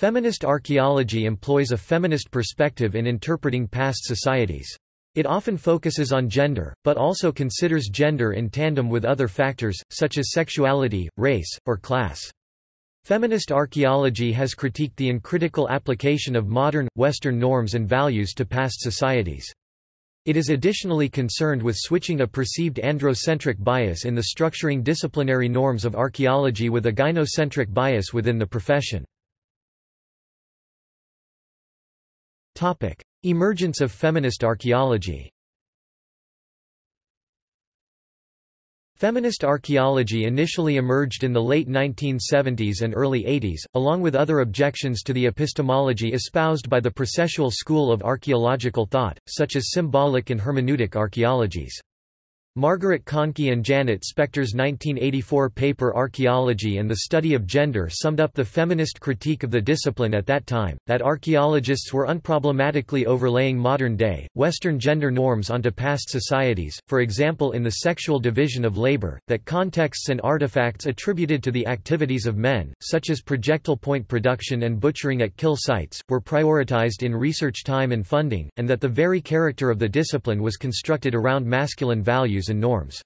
Feminist archaeology employs a feminist perspective in interpreting past societies. It often focuses on gender, but also considers gender in tandem with other factors, such as sexuality, race, or class. Feminist archaeology has critiqued the uncritical application of modern, Western norms and values to past societies. It is additionally concerned with switching a perceived androcentric bias in the structuring disciplinary norms of archaeology with a gynocentric bias within the profession. Emergence of feminist archaeology Feminist archaeology initially emerged in the late 1970s and early 80s, along with other objections to the epistemology espoused by the processual school of archaeological thought, such as symbolic and hermeneutic archaeologies. Margaret Conkey and Janet Spector's 1984 paper Archaeology and the Study of Gender summed up the feminist critique of the discipline at that time, that archaeologists were unproblematically overlaying modern-day, Western gender norms onto past societies, for example in the sexual division of labor, that contexts and artifacts attributed to the activities of men, such as projectile point production and butchering at kill sites, were prioritized in research time and funding, and that the very character of the discipline was constructed around masculine values values and norms.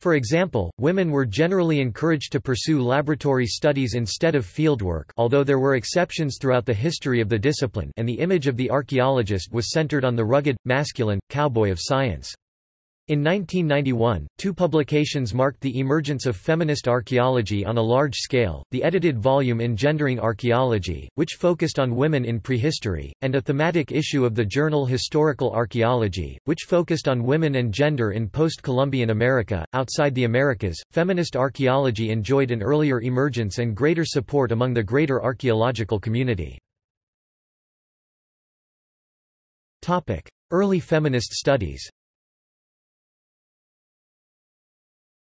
For example, women were generally encouraged to pursue laboratory studies instead of fieldwork although there were exceptions throughout the history of the discipline and the image of the archaeologist was centered on the rugged, masculine, cowboy of science. In 1991, two publications marked the emergence of feminist archaeology on a large scale, the edited volume Engendering Archaeology, which focused on women in prehistory, and a thematic issue of the journal Historical Archaeology, which focused on women and gender in post-Columbian America. Outside the Americas, feminist archaeology enjoyed an earlier emergence and greater support among the greater archaeological community. Early feminist studies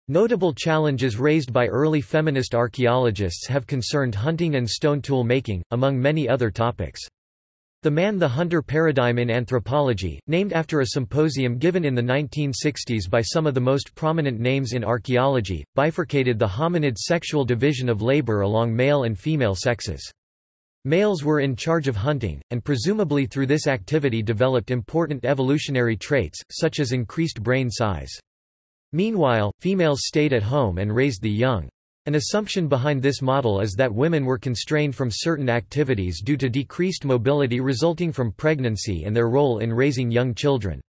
Notable challenges raised by early feminist archaeologists have concerned hunting and stone tool making, among many other topics. The man-the-hunter paradigm in anthropology, named after a symposium given in the 1960s by some of the most prominent names in archaeology, bifurcated the hominid sexual division of labor along male and female sexes. Males were in charge of hunting, and presumably through this activity developed important evolutionary traits, such as increased brain size. Meanwhile, females stayed at home and raised the young. An assumption behind this model is that women were constrained from certain activities due to decreased mobility resulting from pregnancy and their role in raising young children.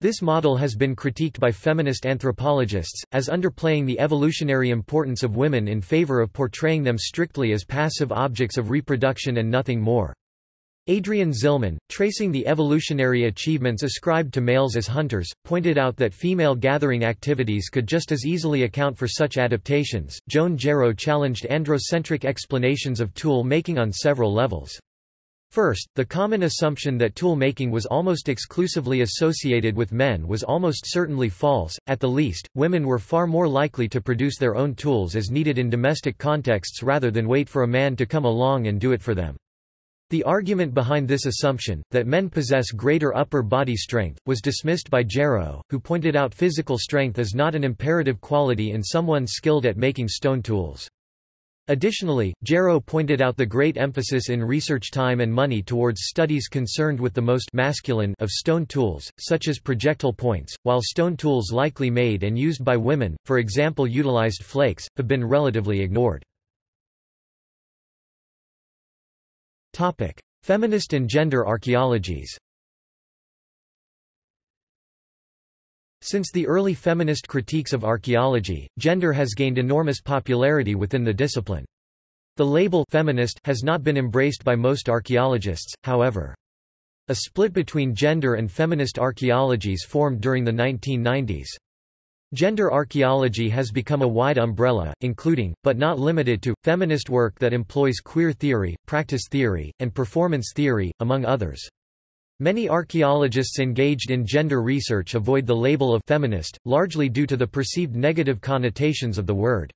This model has been critiqued by feminist anthropologists, as underplaying the evolutionary importance of women in favor of portraying them strictly as passive objects of reproduction and nothing more. Adrienne Zihlman, tracing the evolutionary achievements ascribed to males as hunters, pointed out that female gathering activities could just as easily account for such adaptations. Joan Gero challenged androcentric explanations of tool making on several levels. First, the common assumption that tool making was almost exclusively associated with men was almost certainly false. At the least, women were far more likely to produce their own tools as needed in domestic contexts rather than wait for a man to come along and do it for them. The argument behind this assumption, that men possess greater upper body strength, was dismissed by Gero, who pointed out physical strength is not an imperative quality in someone skilled at making stone tools. Additionally, Gero pointed out the great emphasis in research time and money towards studies concerned with the most masculine of stone tools, such as projectile points, while stone tools likely made and used by women, for example utilized flakes, have been relatively ignored. Topic: Feminist and gender archaeologies. Since the early feminist critiques of archaeology, gender has gained enormous popularity within the discipline. The label feminist has not been embraced by most archaeologists, however. A split between gender and feminist archaeologies formed during the 1990s. Gender archaeology has become a wide umbrella, including, but not limited to, feminist work that employs queer theory, practice theory, and performance theory, among others. Many archaeologists engaged in gender research avoid the label of feminist, largely due to the perceived negative connotations of the word.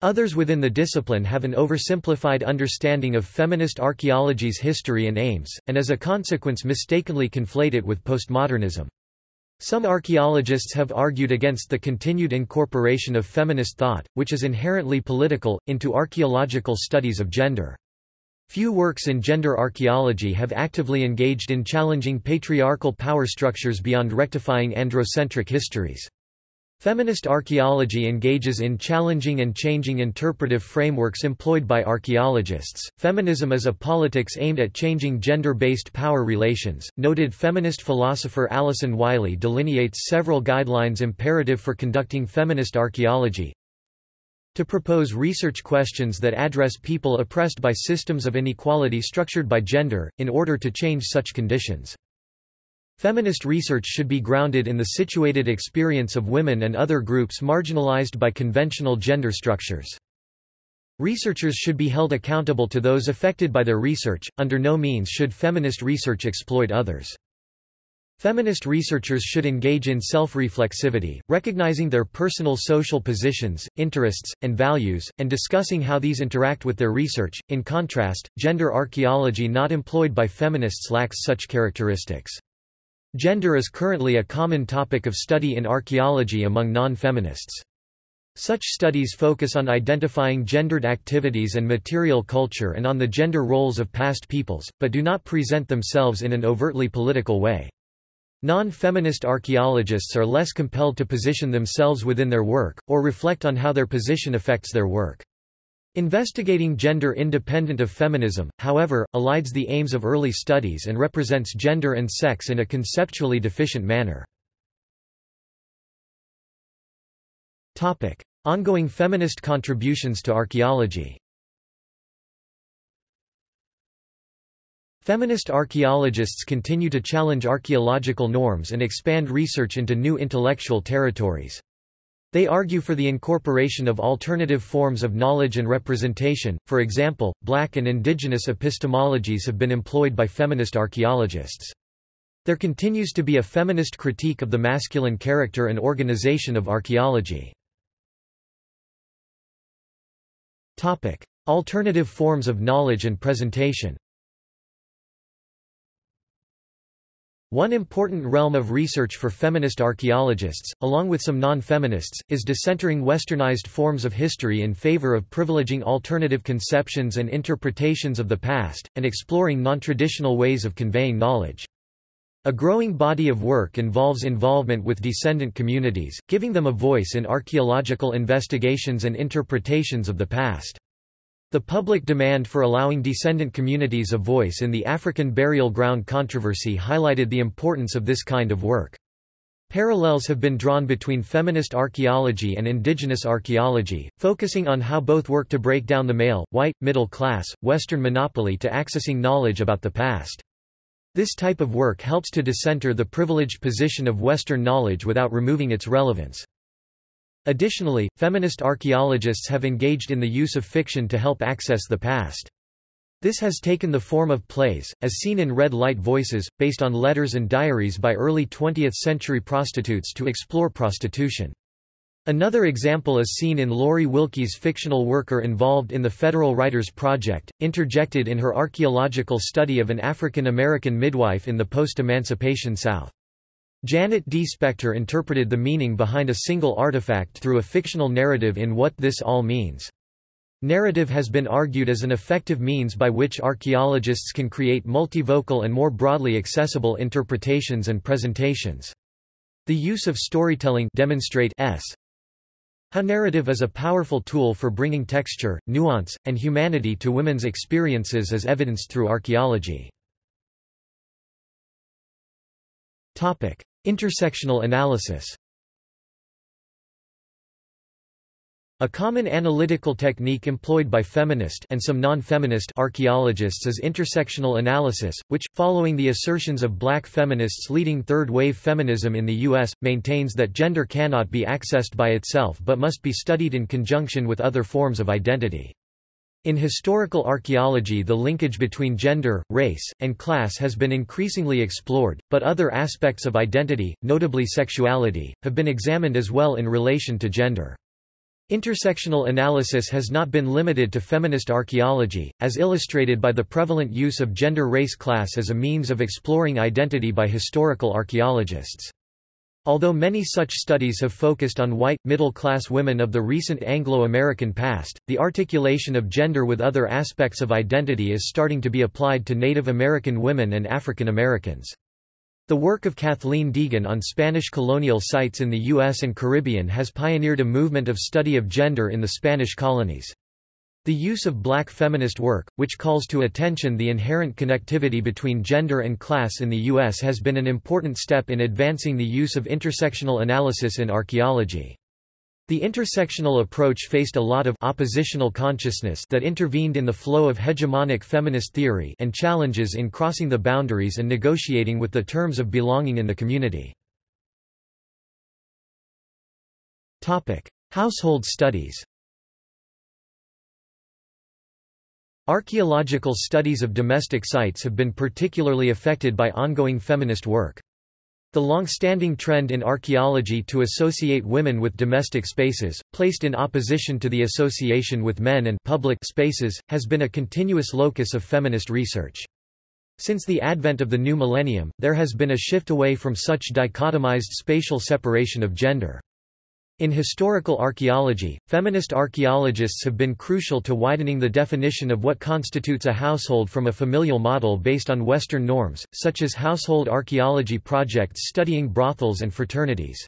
Others within the discipline have an oversimplified understanding of feminist archaeology's history and aims, and as a consequence mistakenly conflate it with postmodernism. Some archaeologists have argued against the continued incorporation of feminist thought, which is inherently political, into archaeological studies of gender. Few works in gender archaeology have actively engaged in challenging patriarchal power structures beyond rectifying androcentric histories. Feminist archaeology engages in challenging and changing interpretive frameworks employed by archaeologists. Feminism is a politics aimed at changing gender based power relations. Noted feminist philosopher Alison Wylie delineates several guidelines imperative for conducting feminist archaeology. To propose research questions that address people oppressed by systems of inequality structured by gender, in order to change such conditions. Feminist research should be grounded in the situated experience of women and other groups marginalized by conventional gender structures. Researchers should be held accountable to those affected by their research, under no means should feminist research exploit others. Feminist researchers should engage in self-reflexivity, recognizing their personal social positions, interests, and values, and discussing how these interact with their research. In contrast, gender archaeology not employed by feminists lacks such characteristics. Gender is currently a common topic of study in archaeology among non-feminists. Such studies focus on identifying gendered activities and material culture and on the gender roles of past peoples, but do not present themselves in an overtly political way. Non-feminist archaeologists are less compelled to position themselves within their work, or reflect on how their position affects their work. Investigating gender independent of feminism, however, elides the aims of early studies and represents gender and sex in a conceptually deficient manner. Ongoing feminist contributions to archaeology Feminist archaeologists continue to challenge archaeological norms and expand research into new intellectual territories. They argue for the incorporation of alternative forms of knowledge and representation, for example, black and indigenous epistemologies have been employed by feminist archaeologists. There continues to be a feminist critique of the masculine character and organization of archaeology. Alternative forms of knowledge and presentation One important realm of research for feminist archaeologists, along with some non-feminists, is decentering westernized forms of history in favor of privileging alternative conceptions and interpretations of the past, and exploring non-traditional ways of conveying knowledge. A growing body of work involves involvement with descendant communities, giving them a voice in archaeological investigations and interpretations of the past. The public demand for allowing descendant communities a voice in the African burial ground controversy highlighted the importance of this kind of work. Parallels have been drawn between feminist archaeology and indigenous archaeology, focusing on how both work to break down the male, white, middle class, Western monopoly to accessing knowledge about the past. This type of work helps to decenter the privileged position of Western knowledge without removing its relevance. Additionally, feminist archaeologists have engaged in the use of fiction to help access the past. This has taken the form of plays, as seen in Red Light Voices, based on letters and diaries by early 20th-century prostitutes to explore prostitution. Another example is seen in Laurie Wilkie's fictional worker involved in the Federal Writers Project, interjected in her archaeological study of an African American midwife in the post-emancipation South. Janet D. Spector interpreted the meaning behind a single artifact through a fictional narrative in What This All Means. Narrative has been argued as an effective means by which archaeologists can create multivocal and more broadly accessible interpretations and presentations. The use of storytelling demonstrate s. How narrative is a powerful tool for bringing texture, nuance, and humanity to women's experiences as evidenced through archaeology. Topic: Intersectional analysis A common analytical technique employed by feminist and some non-feminist archaeologists is intersectional analysis, which, following the assertions of black feminists leading third-wave feminism in the U.S., maintains that gender cannot be accessed by itself but must be studied in conjunction with other forms of identity. In historical archaeology the linkage between gender, race, and class has been increasingly explored, but other aspects of identity, notably sexuality, have been examined as well in relation to gender. Intersectional analysis has not been limited to feminist archaeology, as illustrated by the prevalent use of gender-race class as a means of exploring identity by historical archaeologists. Although many such studies have focused on white, middle-class women of the recent Anglo-American past, the articulation of gender with other aspects of identity is starting to be applied to Native American women and African Americans. The work of Kathleen Deagan on Spanish colonial sites in the U.S. and Caribbean has pioneered a movement of study of gender in the Spanish colonies. The use of black feminist work, which calls to attention the inherent connectivity between gender and class in the U.S. has been an important step in advancing the use of intersectional analysis in archaeology. The intersectional approach faced a lot of oppositional consciousness that intervened in the flow of hegemonic feminist theory and challenges in crossing the boundaries and negotiating with the terms of belonging in the community. Household studies Archaeological studies of domestic sites have been particularly affected by ongoing feminist work. The long-standing trend in archaeology to associate women with domestic spaces, placed in opposition to the association with men and public spaces, has been a continuous locus of feminist research. Since the advent of the new millennium, there has been a shift away from such dichotomized spatial separation of gender. In historical archaeology, feminist archaeologists have been crucial to widening the definition of what constitutes a household from a familial model based on Western norms, such as household archaeology projects studying brothels and fraternities.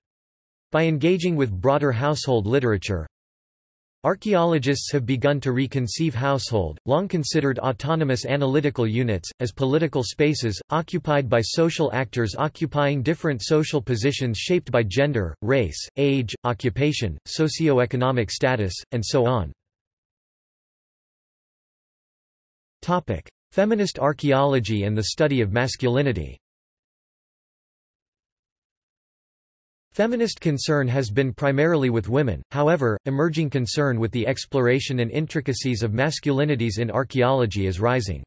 By engaging with broader household literature, Archaeologists have begun to reconceive household, long considered autonomous analytical units, as political spaces, occupied by social actors occupying different social positions shaped by gender, race, age, occupation, socio-economic status, and so on. Feminist archaeology and the study of masculinity Feminist concern has been primarily with women, however, emerging concern with the exploration and intricacies of masculinities in archaeology is rising.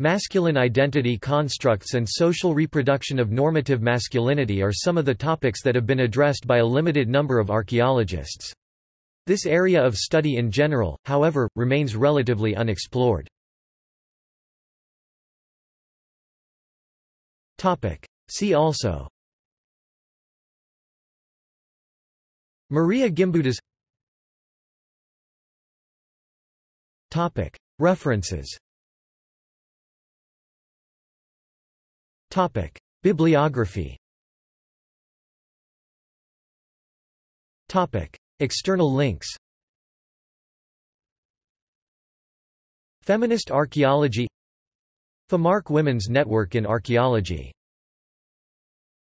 Masculine identity constructs and social reproduction of normative masculinity are some of the topics that have been addressed by a limited number of archaeologists. This area of study in general, however, remains relatively unexplored. See also Marija Gimbutas. References. Bibliography. External links. Feminist Archaeology. FEMARC Women's Network in Archaeology